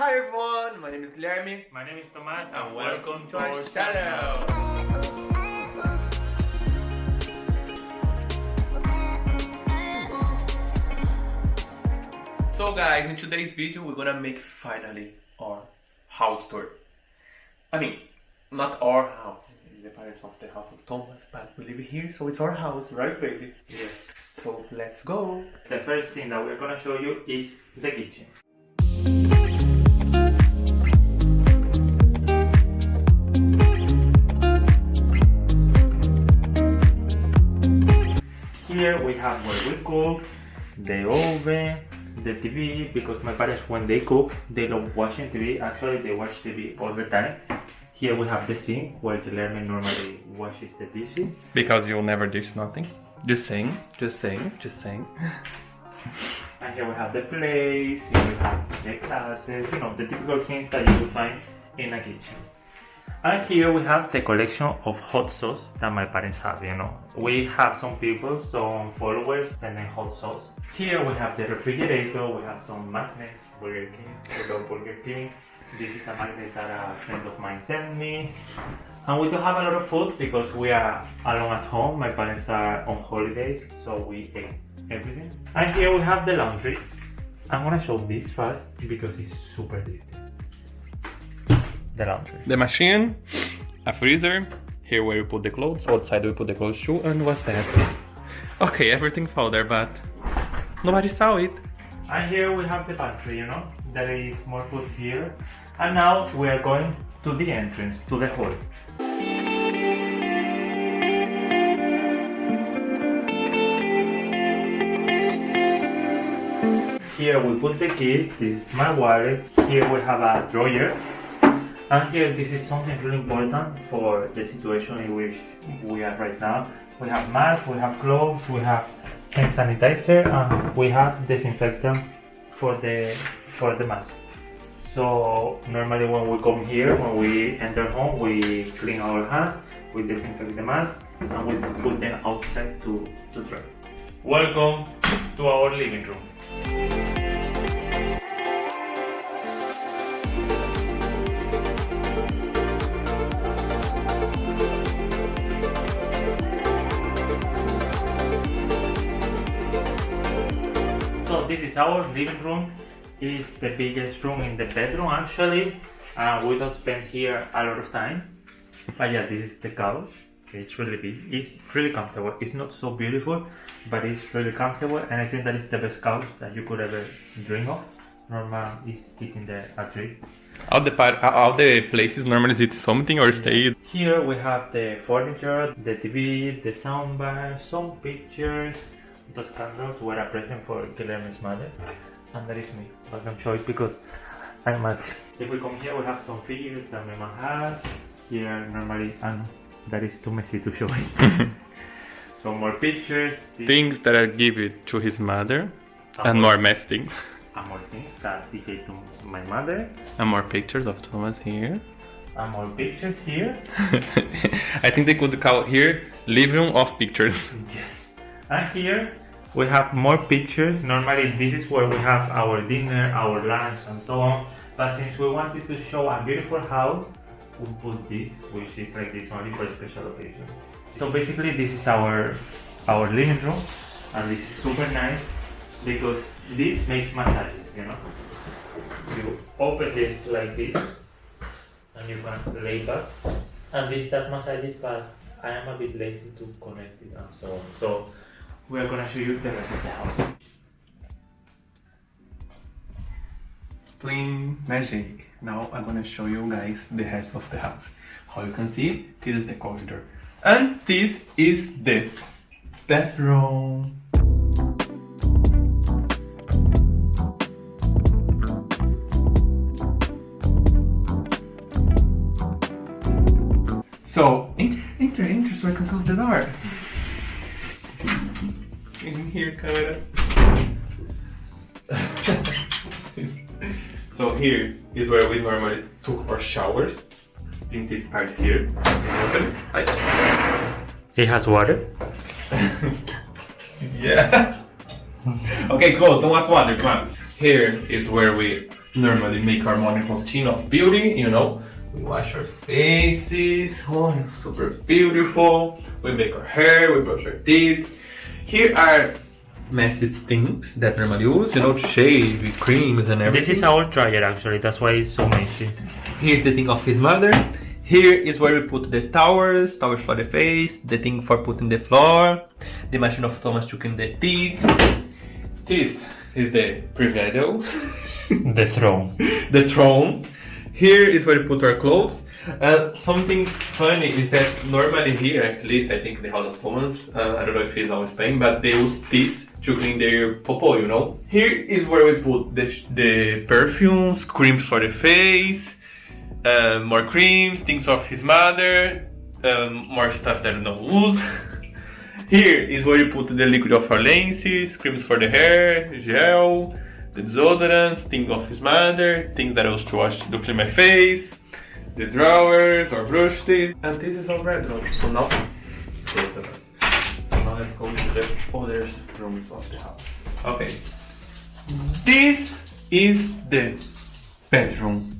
Hi everyone, my name is Guilherme My name is Tomas and welcome to our channel. So guys, in today's video we're gonna make finally our house tour. I mean, not our house, it's the parents of the house of Thomas, but we live here so it's our house, right baby? Yes. So let's go. The first thing that we're gonna show you is the kitchen. Have where we cook, the oven, the TV, because my parents when they cook, they love watching TV. Actually, they watch TV all the time. Here we have the sink where the Guilherme normally washes the dishes. Because you'll never dish nothing. Just saying, just saying, just saying. And here we have the plates, here we have the glasses, you know, the typical things that you will find in a kitchen. And here we have the collection of hot sauce that my parents have, you know. We have some people, some followers sending hot sauce. Here we have the refrigerator, we have some magnets, Burger King, we Burger King. This is a magnet that a friend of mine sent me. And we don't have a lot of food because we are alone at home. My parents are on holidays, so we ate everything. And here we have the laundry. I'm gonna show this first because it's super dirty. The laundry. The machine, a freezer, here where we put the clothes, outside we put the clothes too, and what's that? Okay, everything fell there, but nobody saw it. And here we have the pantry, you know, there is more food here. And now we are going to the entrance, to the hall. Here we put the keys, this is my wallet, here we have a drawer. And here this is something really important for the situation in which we are right now. We have masks, we have gloves, we have hand sanitizer, and we have disinfectant for the for the mask. So normally when we come here, when we enter home, we clean our hands, we disinfect the mask, and we put them outside to, to dry. Welcome to our living room. This is our living room. It's the biggest room in the bedroom actually. Uh, we don't spend here a lot of time. But yeah, this is the couch. It's really big. It's really comfortable. It's not so beautiful, but it's really comfortable and I think that is the best couch that you could ever dream of. Normal is eating the a tree. All the part, all the places normally is it something or stay. Here we have the furniture, the TV, the soundbar, some pictures. Those candles were a present for Guilherme's mother. And that is me. But I'm show it because I'm mad. If we come here, we have some figures that my mom has. Here, normally, and that is too messy to show it. some more pictures. this- Things that are given to his mother, and and more mess things. and more things that he gave to my mother. And more pictures of Thomas here. And more pictures here. I think they could call here living room of pictures. Yes. And here we have more pictures. Normally this is where we have our dinner, our lunch and so on. But since we wanted to show a beautiful house, we put this, which is like this only for special occasion. So basically this is our our living room and this is super nice because this makes massages, you know. You open this like this and you can lay back and this does massages but I am a bit lazy to connect it and so on. So we are gonna show you the rest of the house. Plain magic. Now I'm gonna show you guys the rest of the house. How you can see, this is the corridor. And this is the bathroom. So, enter, enter, enter so I can close the door. In here, camera. so here is where we normally took our showers. In this part here. Open. Ay. It has water. Yeah. okay, cool. Don't waste water. Come on. Here is where we normally make our morning routine of beauty, you know. We wash our faces, oh, super beautiful. We make our hair, we brush our teeth. Here are message things that normally use, you know, to shave, creams and everything. This is our dryer actually, that's why it's so messy. Here's the thing of his mother. Here is where we put the towels, towels for the face, the thing for putting the floor, the machine of Thomas to clean the teeth. This is the Privedo, The throne. the throne. Here is where we put our clothes. Uh, something funny is that normally here, at least I think the house of Thomas, uh, I don't know if he's always playing, but they use this to clean their popo, you know. Here is where we put the, the perfumes, creams for the face, uh, more creams, things of his mother, um, more stuff that we don't use. Here is where you put the liquid of our lenses, creams for the hair, gel, the deodorants, things of his mother, things that I used to wash to clean my face, the drawers or brush teeth, and this is our bedroom. So now, so now let's go to the other rooms of the house. Okay, this is the bedroom.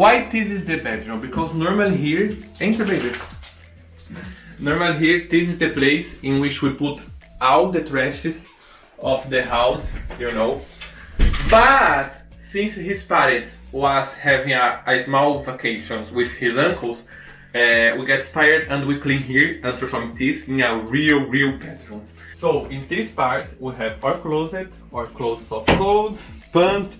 Why this is the bedroom? Because normally here, enter baby. Normally here, this is the place in which we put all the trashes of the house, you know. But since his parents was having a, a small vacations with his uncles, uh, we get inspired and we clean here and transform this in a real, real bedroom. So in this part we have our closet, our clothes of clothes, pants.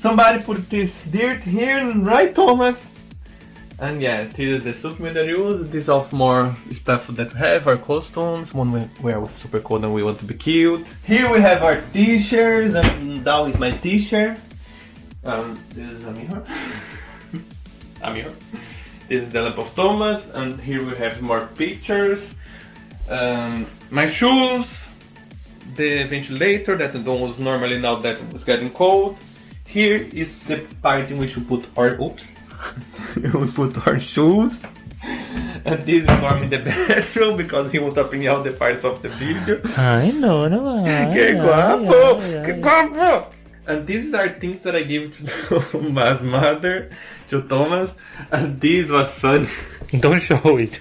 Somebody put this dirt here, right, Thomas? And yeah, this is the supplement that we use. This of more stuff that we have, our costumes, when we wear with super cold and we want to be cute. Here we have our t-shirts, and that is my t-shirt. Um, this is a mirror. a mirror. This is the lamp of Thomas, and here we have more pictures. Um, my shoes, the ventilator that I don't use normally now that it's getting cold. Here is the part in which we put our oops. we put our shoes. And this is normally the bedroom because he was opening out the parts of the video. I know, no. Ay, que ay, guapo! ay, ay, Que ay. guapo! And these are things that I give to Thomas' mother, to Thomas, and this was Sunny Don't show it.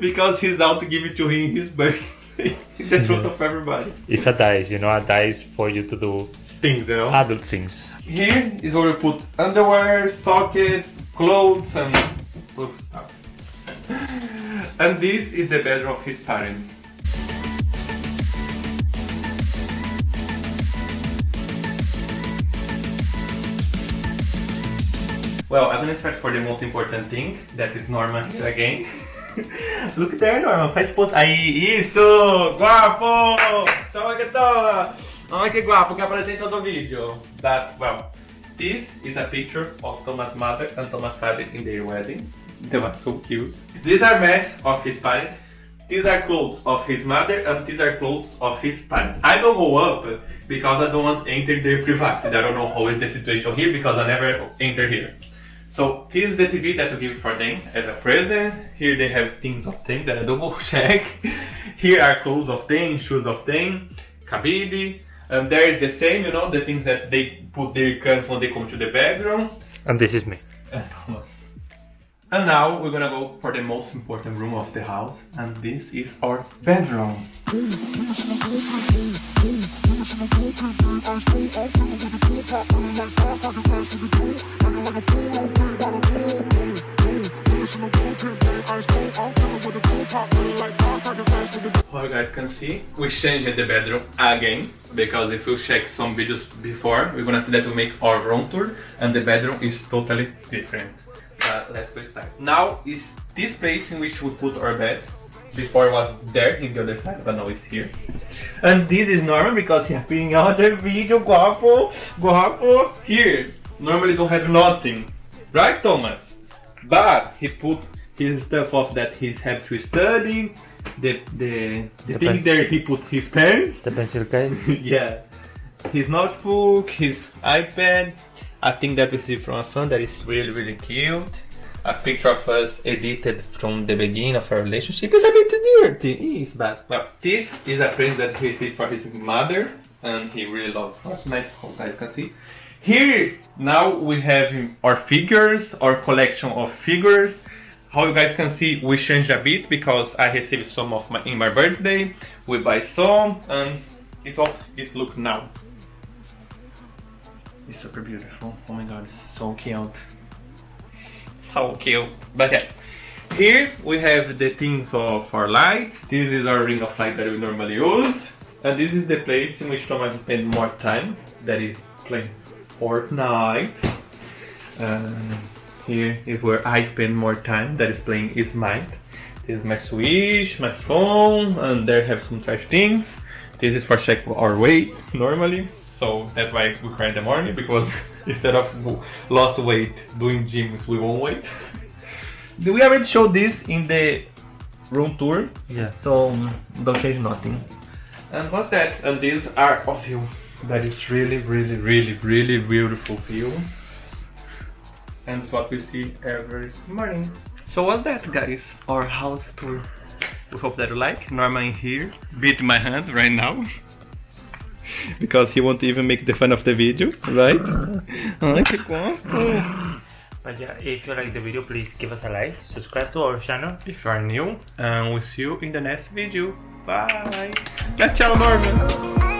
because he's out to give it to him his birthday in front of everybody. It's a dice, you know, a dice for you to do Things, you know. adult things. Here is where we put underwear, sockets, clothes, and stuff. And this is the bedroom of his parents. Well, I'm gonna start for the most important thing, that is Norma here again. Look there, Norma, faz pose. Aí, isso! Guapo! Toma que toma! Ah, Olha que guapo que apareceu em todo o vídeo. That, well, this is a picture of Thomas' mother and Thomas' father in their wedding. They were so cute. These are masks of his parents. These are clothes of his mother and these are clothes of his parents. I don't go up because I don't want to enter their privacy. I don't know how is the situation here because I never enter here. So this is the TV that we give for them as a present. Here they have things of them that I don't go check. Here are clothes of them, shoes of them, cabide. And there is the same, you know, the things that they put their guns when they come to the bedroom. And this is me. And Thomas. And now we're gonna go for the most important room of the house, and this is our bedroom. How you guys can see, we changed the bedroom again because if you check some videos before, we're gonna see that we make our room tour and the bedroom is totally different. But let's go start. Now is this place in which we put our bed. Before it was there in the other side, but now it's here. And this is normal because he appeared in other video, guapo, oh, guapo. Oh. Here, normally don't have nothing, right, Thomas? But he put his stuff off that he had to study. The the the The thing there he put his pen. The pencil case. yeah. His notebook, his iPad. I think that we see from a phone that is really really cute. a picture of us edited from the beginning of our relationship. It's a bit dirty. It is bad. Well, this is a present that he received for his mother, and he really loves Fortnite. You guys can see. Here now we have our figures, our collection of figures. How you guys can see, we changed a bit because I received some of my in my birthday. We buy some, and it's what it look now. It's super beautiful. Oh my god, it's so cute. So cute. But yeah. Here we have the things of our light. This is our ring of light that we normally use. And this is the place in which Thomas spend more time. That is playing Fortnite. And here is where I spend more time. That is playing Smite. This is my Switch, my phone, and there have some trash things. This is for check our weight normally. So that's why we cry in the morning because instead of lost weight doing gyms, we won't wait. we already showed this in the room tour, Yeah. so um, don't change nothing. And what's that? And these are of you. That is really, really, really, really beautiful view. And it's what we see every morning. So what's that guys? Our house tour. We hope that you like. Norman here, beat my hand right now. because he won't even make the fun of the video, right? Ai, que. But yeah, if you like the video, please give us a like, subscribe to our channel. If you are new, and we'll see you in the next video. Bye! Tchau, tchau, Norman!